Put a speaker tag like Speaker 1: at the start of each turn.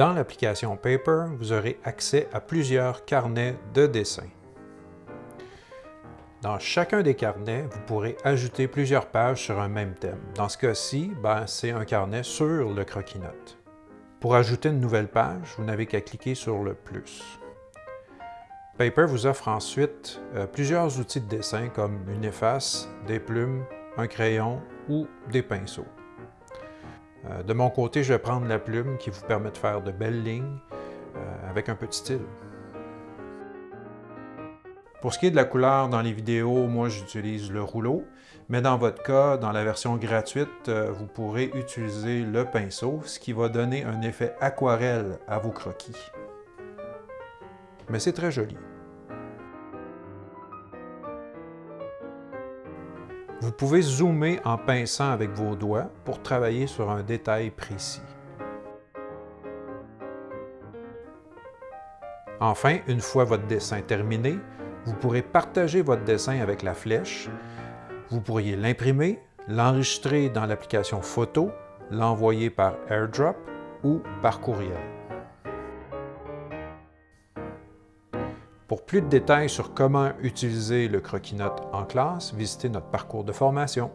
Speaker 1: Dans l'application Paper, vous aurez accès à plusieurs carnets de dessin. Dans chacun des carnets, vous pourrez ajouter plusieurs pages sur un même thème. Dans ce cas-ci, ben, c'est un carnet sur le croquis-notes. Pour ajouter une nouvelle page, vous n'avez qu'à cliquer sur le « plus ». Paper vous offre ensuite euh, plusieurs outils de dessin comme une efface, des plumes, un crayon ou des pinceaux. Euh, de mon côté, je vais prendre la plume qui vous permet de faire de belles lignes euh, avec un petit style. Pour ce qui est de la couleur dans les vidéos, moi j'utilise le rouleau, mais dans votre cas, dans la version gratuite, euh, vous pourrez utiliser le pinceau, ce qui va donner un effet aquarelle à vos croquis. Mais c'est très joli. Vous pouvez zoomer en pinçant avec vos doigts pour travailler sur un détail précis. Enfin, une fois votre dessin terminé, vous pourrez partager votre dessin avec la flèche. Vous pourriez l'imprimer, l'enregistrer dans l'application photo, l'envoyer par AirDrop ou par courriel. Pour plus de détails sur comment utiliser le croquis-notes en classe, visitez notre parcours de formation.